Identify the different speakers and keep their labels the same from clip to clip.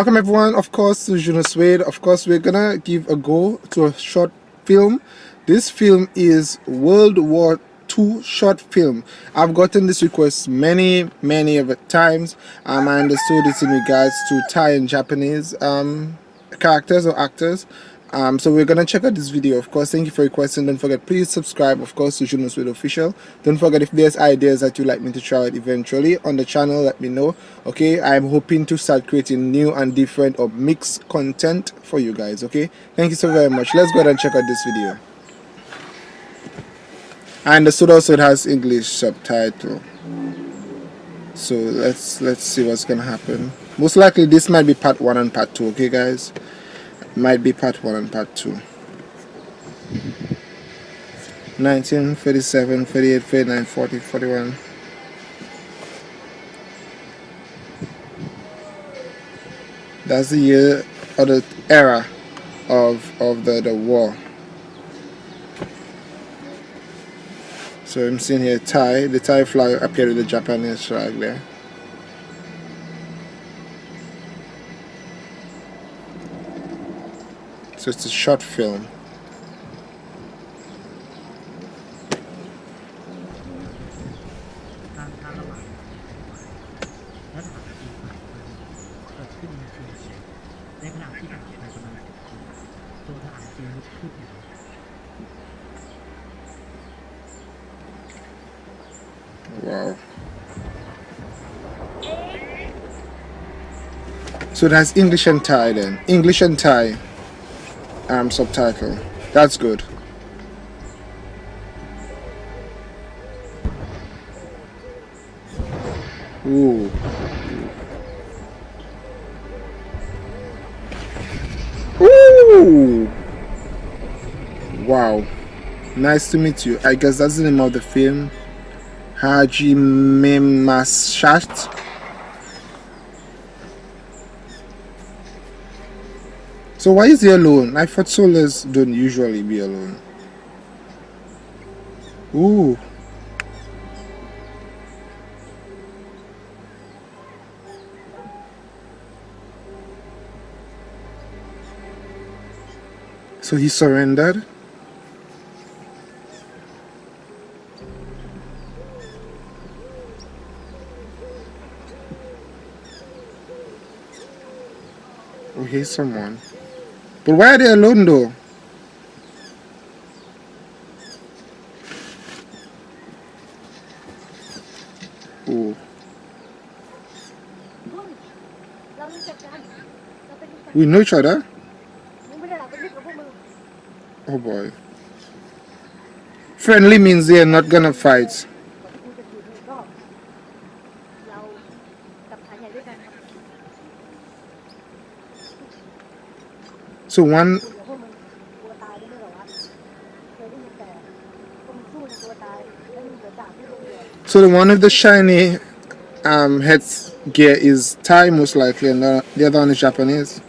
Speaker 1: Welcome everyone, of course, to Juno Suede. Of course, we're gonna give a go to a short film. This film is World War II short film. I've gotten this request many, many of times. Um, I understood it's in regards to Thai and Japanese um, characters or actors um, so we're gonna check out this video of course. Thank you for requesting don't forget please subscribe of course to Juno Suede official. Don't forget if there's ideas that you'd like me to try out eventually on the channel let me know okay? I'm hoping to start creating new and different or mixed content for you guys okay? Thank you so very much. Let's go ahead and check out this video. And the suit also has English subtitle. So let's let's see what's gonna happen. Most likely this might be part one and part two okay guys might be part 1 and part 2 19 37 38 39 40 41 that's the year or the era of of the the war. So I'm seeing here Thai the Thai flag appeared with the Japanese flag there It's a short film. So that's English and Thai then. English and Thai um, subtitle. That's good. Ooh. Ooh. Wow. Nice to meet you. I guess that's the name of the film. Hajimemashite. So why is he alone? I thought soldiers don't usually be alone. Ooh. So he surrendered? Oh, here's someone. But why are they alone though? Oh. We know each other? Oh boy. Friendly means they're not gonna fight. So one So the one with the shiny um, head gear is Thai most likely and the, the other one is Japanese.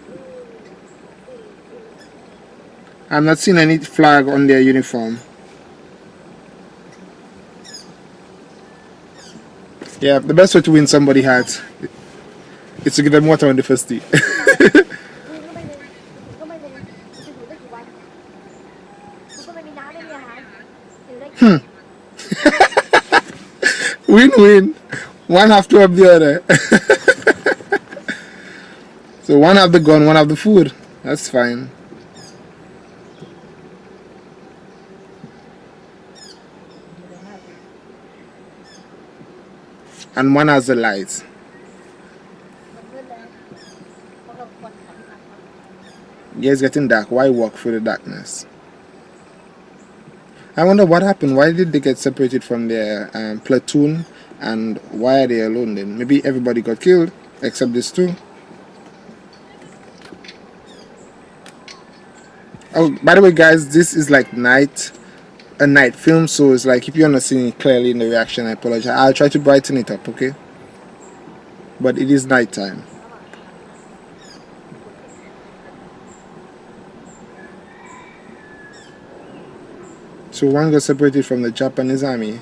Speaker 1: I'm not seeing any flag on their uniform. Yeah, the best way to win somebody hat is to give them water on the first tee. Hmm. Win-win. one have to have the other. so one have the gun, one have the food. That's fine. And one has the light. Yeah, it's getting dark. Why walk through the darkness? I wonder what happened. Why did they get separated from their um, platoon and why are they alone then? Maybe everybody got killed except these two. Oh, by the way, guys, this is like night, a night film, so it's like if you're not seeing it clearly in the reaction, I apologize. I'll try to brighten it up, okay? But it is night So one got separated from the Japanese army.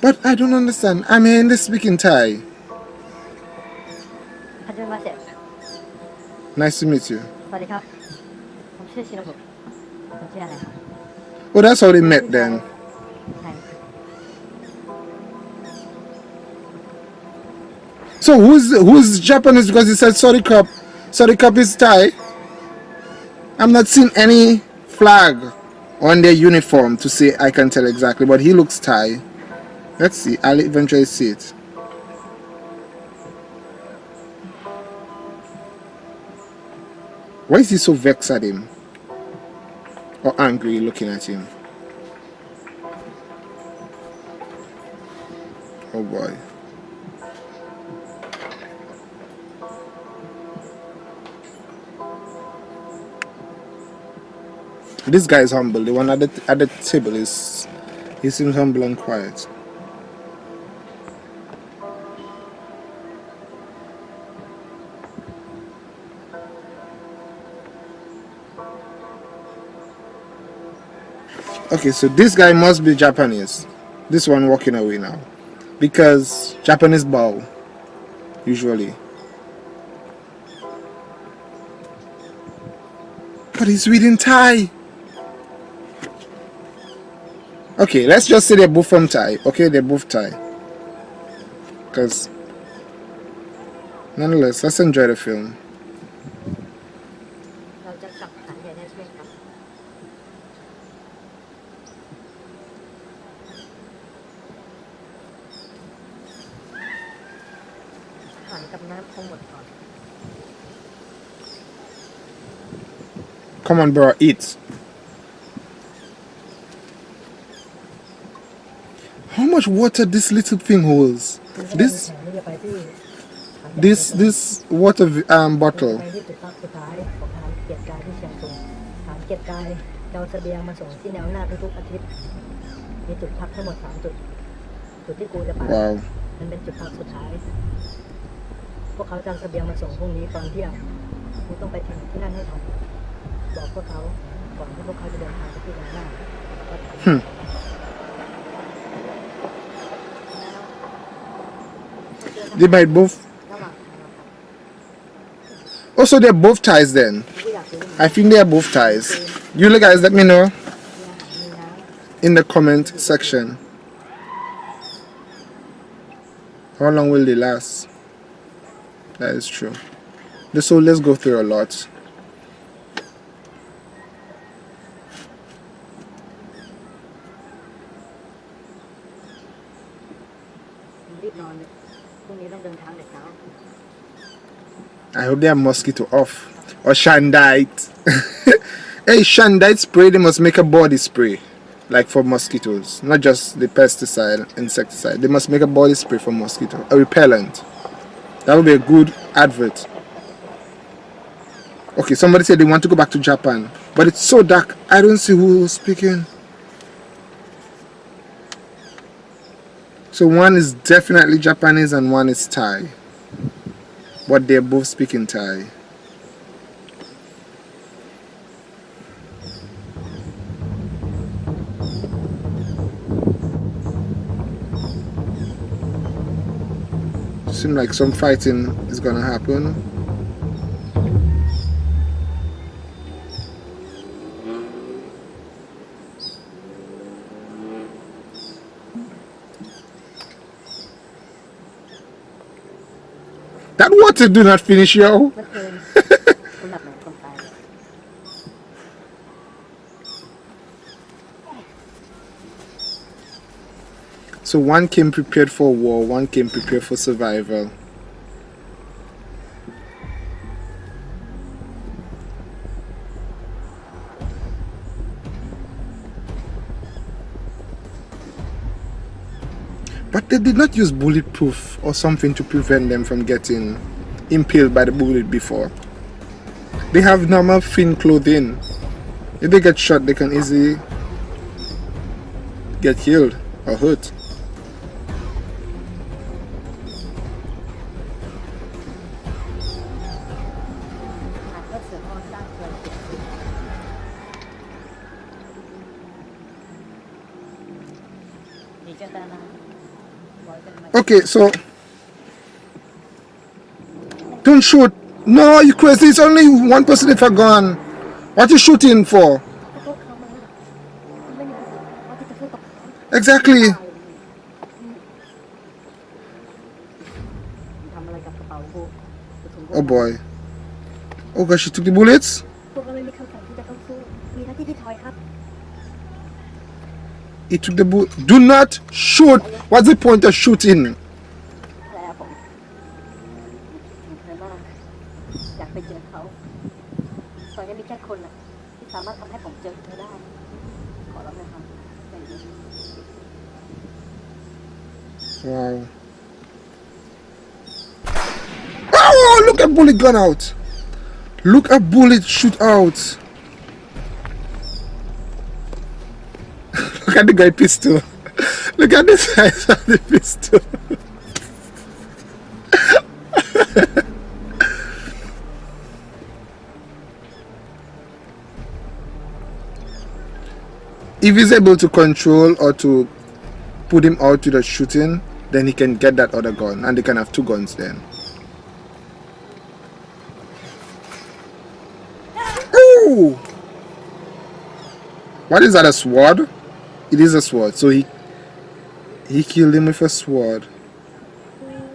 Speaker 1: But I don't understand. I mean, they speak in speaking Thai. Nice to meet you. Oh, that's how they met then. So who's who's Japanese because he said sorry cup. Sorry cup is Thai. I'm not seeing any flag on their uniform to say I can tell exactly, but he looks Thai. Let's see. I'll eventually see it. Why is he so vexed at him? Or angry looking at him? Oh boy. This guy is humble. The one at the, at the table is he seems humble and quiet. Okay, so this guy must be Japanese. This one walking away now. Because Japanese bow usually. But he's reading Thai okay let's just say they both from Thai. Okay they both Thai. Because nonetheless let's enjoy the film. Come on, bro, eat. Much water this little thing holds? This
Speaker 2: แผนที่จะไปที่ฐานใหญ่
Speaker 1: this this water um, bottle.
Speaker 2: ไปที่จุดพักสุดท้ายของฐานเกียรติกายที่เชียงตุงฐานเกียรติกายเราเสบียงมาส่งที่แนวหน้าทุกๆอาทิตย์มีจุดพักทั้งหมดสามจุดจุดที่กูจะไป
Speaker 1: Wow.
Speaker 2: มันเป็นจุดพักสุดท้าย พวกเขาจะเอาเสบียงมาส่งพรุ่งนี้ตอนเที่ยงกูต้องไปถึงที่นั่นให้ทันบอกพวกเขาก่อนที่พวกเขาจะเดินทางไปที่แนวหน้า
Speaker 1: They might both. Also, they're both Thais then. I think they're both Thais. You guys, let me know in the comment section. How long will they last? That is true. So let's go through a lot. I hope they are mosquito off. Or Shandite. hey, Shandite spray, they must make a body spray. Like for mosquitoes. Not just the pesticide, insecticide. They must make a body spray for mosquito. A repellent. That would be a good advert. Okay, somebody said they want to go back to Japan. But it's so dark. I don't see who's speaking. So one is definitely Japanese and one is Thai. But they're both speaking Thai. Seem like some fighting is gonna happen. do not finish, yo. so one came prepared for war, one came prepared for survival. But they did not use bulletproof or something to prevent them from getting impaled by the bullet before. They have normal thin clothing. If they get shot, they can easily get killed or hurt. Okay, so don't shoot. No, you crazy. It's only one person with a gun. What you shooting for? Exactly. Oh boy. Oh gosh, she took the bullets? He took the bullet. Do not shoot. What's the point of shooting? Wow. Oh, look at bullet gun out. Look at bullet shoot out. look at the guy pistol. Look at the size of the pistol. if he's able to control or to put him out to the shooting, then he can get that other gun and they can have two guns then. Ooh! What is that, a sword? It is a sword, so he he killed him with a sword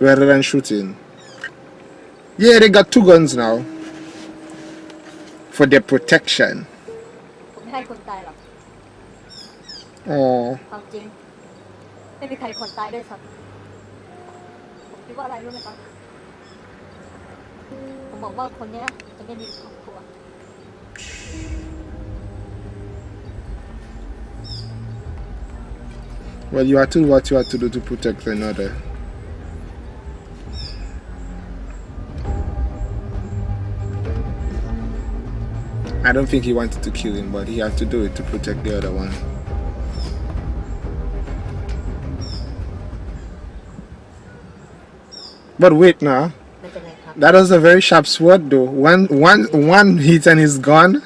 Speaker 1: rather than shooting. Yeah, they got two guns now for their protection.
Speaker 2: ผมไม่ให้คนตายหรอก
Speaker 1: Oh,
Speaker 2: ความจริง ไม่มีใครคนตายด้วยซ้ำผม คิดว่าอะไรรู้ไหมครับ ผมบอกว่าคนเนี้ยจะไม่มีครอบครัว
Speaker 1: well, you have to do what you have to do to protect another. I don't think he wanted to kill him, but he had to do it to protect the other one. But wait now. That was a very sharp sword though. One, one, one hit and he's gone.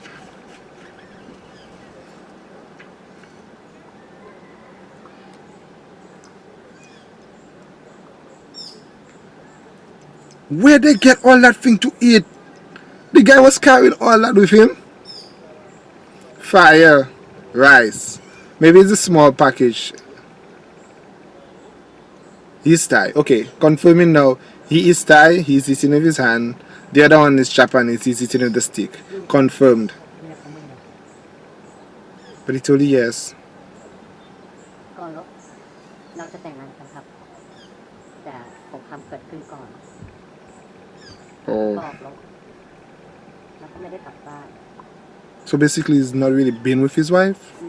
Speaker 1: Where they get all that thing to eat? The guy was carrying all that with him. Fire, rice. Maybe it's a small package. He's Thai. Okay, confirming now. He is Thai, he's eating with his hand. The other one is Japanese, he's eating with the stick. Confirmed. But he told you yes. Oh. So basically he's not really been with his wife?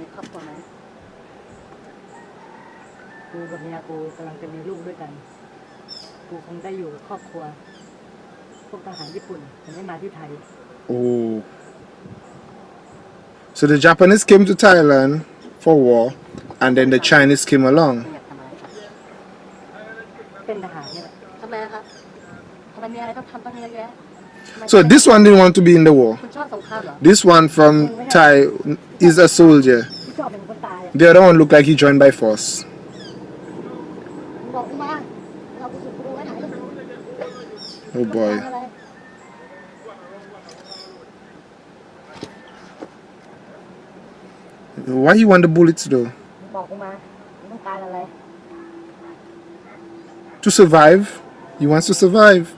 Speaker 2: กูกับเมียกูกำลังจะมีลูกด้วยกัน กูคงได้อยู่กับครอบครัว พวกทหารญี่ปุ่นจะไม่มาที่ไทย
Speaker 1: Oh. So the Japanese came to Thailand for war, and then the Chinese came along.
Speaker 2: ไม่อยากทำอะไรครับ เป็นทหารเนี่ยแหละทำไมครับทำไมมีอะไรต้องทำตั้งเยอะแยะทำไม
Speaker 1: So this one didn't want to be in the war.
Speaker 2: คุณชอบสงครามเหรอ
Speaker 1: This one from Thai is a soldier.
Speaker 2: คุณชอบเป็นคนตายอ่ะ
Speaker 1: The other one looked like he joined by force. Oh boy. Why you want the bullets though? To survive. He wants to survive.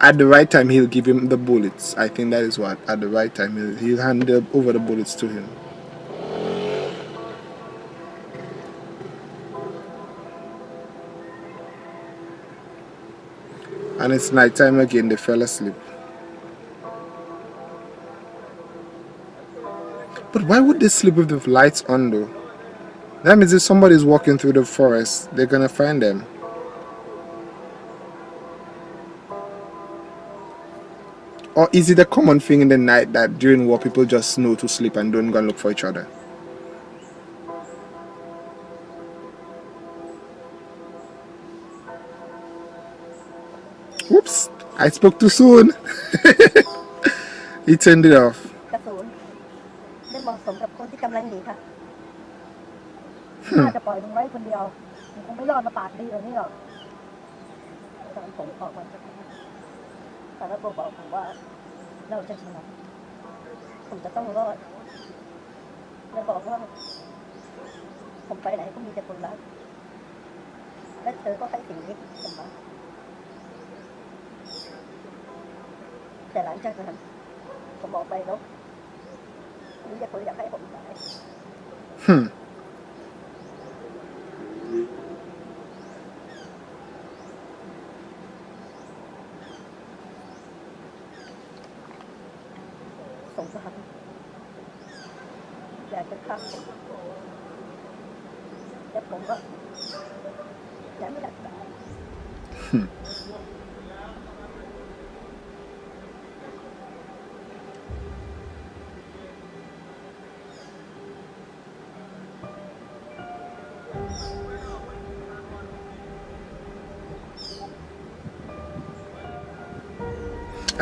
Speaker 1: At the right time, he'll give him the bullets. I think that is what. At the right time, he'll, he'll hand over the bullets to him. And it's night time again, they fell asleep. But why would they sleep with the lights on though? That means if somebody's walking through the forest, they're gonna find them. Or is it a common thing in the night that during war people just know to sleep and don't go and look for each other? I spoke too soon. he turned it off.
Speaker 2: กระสุนไม่เหมาะสมกับคนที่กำลังหนีค่ะน่าจะปล่อยมึงไว้คนเดียวมึงคงไม่รอดมาปากดีแบบนี้หรอกตอนผมออกมาจากนั้นแต่แล้วบอกผมว่า เราจะชนะผมจะต้องรอดแล้วบอกว่า ผมไปไหนก็มีแต่คนรักและเธอก็ให้สิ่งนี้ผมมา แต่หลังจากนั้นผมบอกไปแล้วนี่จะคนอยากให้ผมตาย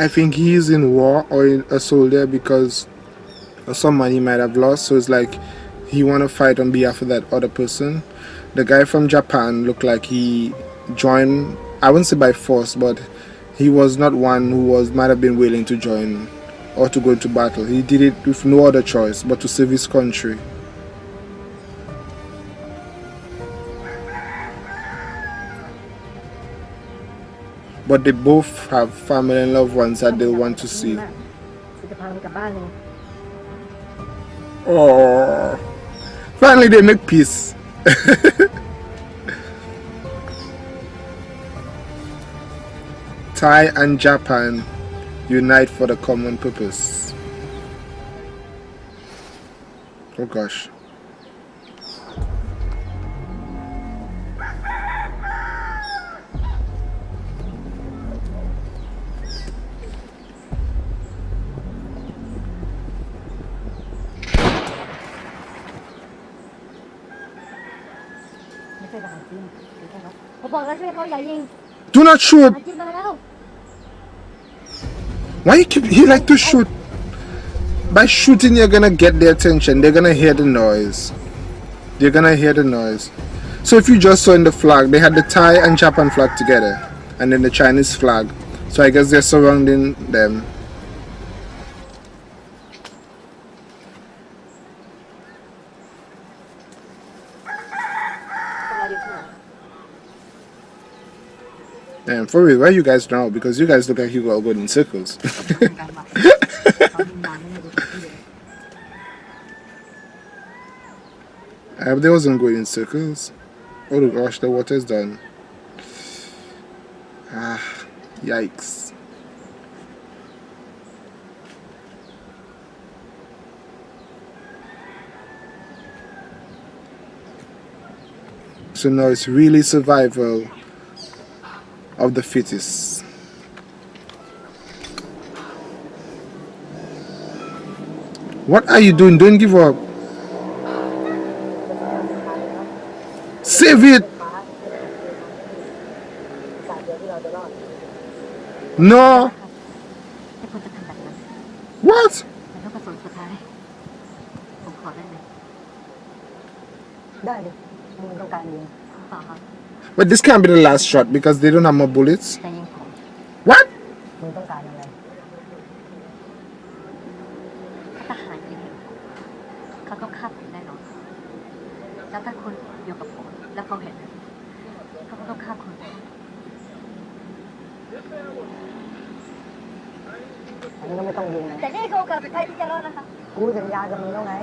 Speaker 1: I think he's in war or in a soldier because some money he might have lost. So it's like he want to fight on behalf of that other person. The guy from Japan looked like he joined. I wouldn't say by force, but he was not one who was might have been willing to join or to go into battle. He did it with no other choice but to save his country. but they both have family and loved ones that they want to see. Oh, finally they make peace. Thai and Japan unite for the common purpose. Oh gosh. Do not shoot. Why you keep, he like to shoot? By shooting, you're gonna get their attention. They're gonna hear the noise. They're gonna hear the noise. So if you just saw in the flag, they had the Thai and Japan flag together. And then the Chinese flag. So I guess they're surrounding them. And for real, why you guys now? Because you guys look like you all going in circles. I hope they wasn't going in circles. Oh gosh, the water's done. Ah, yikes. So now it's really survival of the fetus. What are you doing? Don't give up. Save it. No. What? But this can't be the last shot because they don't have more bullets. What?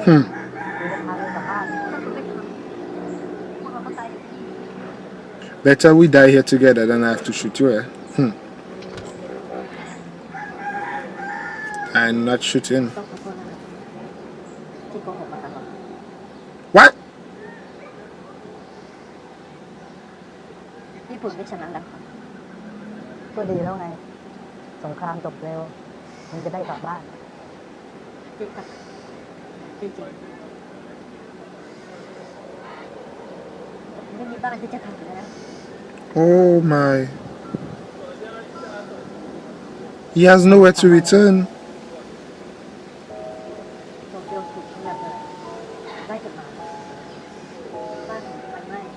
Speaker 1: Hmm. Better we die here together than I have to shoot you. Eh? Hmm. I'm not shooting.
Speaker 2: ต้องขอโทษนะครับที่โกหกมาตลอด
Speaker 1: What?
Speaker 2: ญี่ปุ่นไม่ชนะแล้วครับก็ดีแล้วไง สงครามจบเร็ว มันจะได้กลับบ้านจริงครับจริงไม่มีบ้านที่จะทำแล้ว
Speaker 1: Oh my. He has nowhere to return.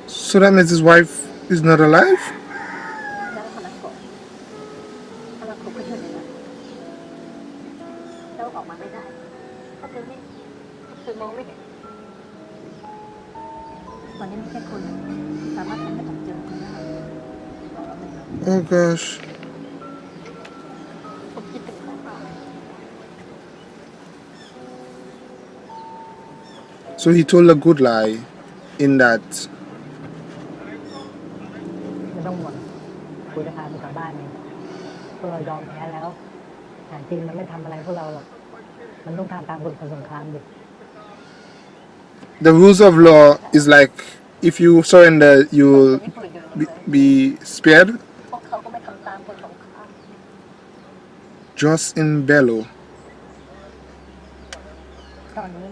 Speaker 1: So that means his wife is not alive?
Speaker 2: งสงครามดิ
Speaker 1: the rules of law is like if you surrender you'll
Speaker 2: ญี่ปุ่นอยู่
Speaker 1: be, be spared
Speaker 2: พวกเขาก็ไม่ทำตามกฎสงคราม
Speaker 1: just in bellow
Speaker 2: ตอนนี้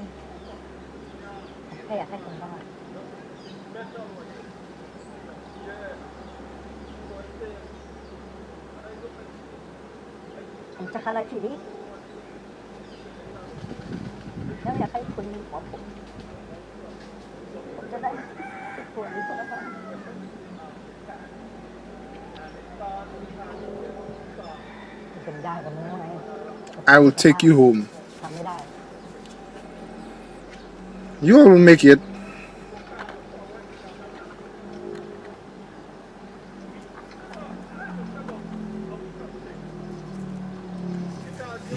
Speaker 1: I will take you home. You will make it.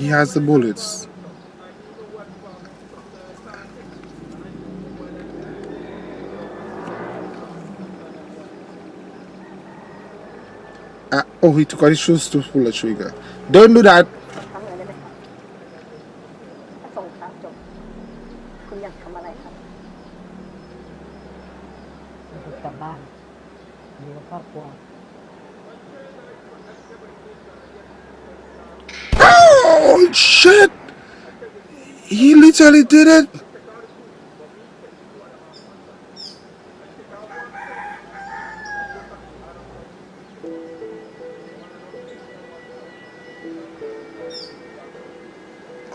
Speaker 1: He has the bullets Ah, oh, he took out his shoes to pull the trigger. Don't do that. He did it.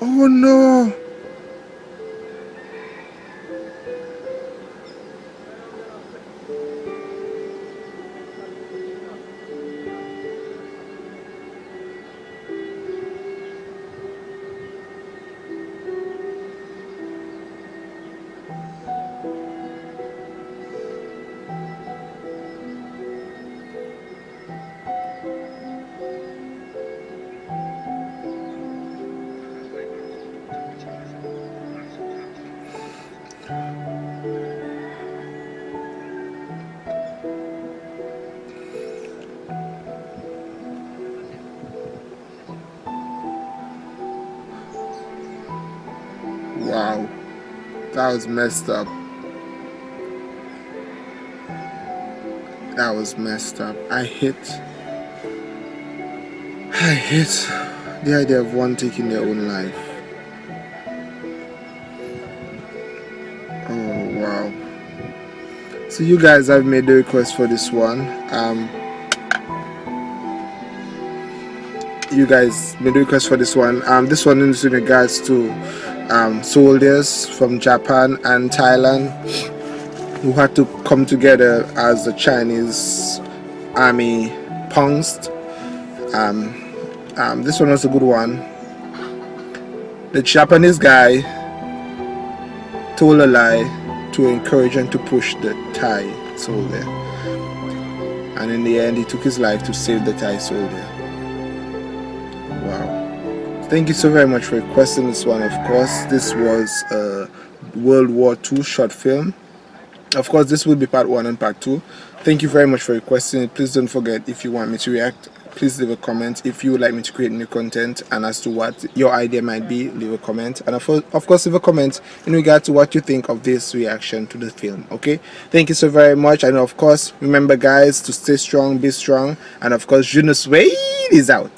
Speaker 1: Oh no! Wow, that was messed up. That was messed up. I hate. I hate the idea of one taking their own life. Oh wow. So you guys have made the request for this one. Um you guys made the request for this one. Um this one is in regards to um, soldiers from Japan and Thailand who had to come together as the Chinese army pounced. Um, um, this one was a good one. The Japanese guy told a lie to encourage and to push the Thai soldier. And in the end, he took his life to save the Thai soldier. Thank you so very much for requesting this one. Of course, this was a World War II short film. Of course, this will be part one and part two. Thank you very much for requesting it. Please don't forget if you want me to react, please leave a comment. If you would like me to create new content and as to what your idea might be, leave a comment. And of, course, leave a comment in regard to what you think of this reaction to the film. Okay, thank you so very much. And of course, remember, guys, to stay strong, be strong, and of course, ne suis is out.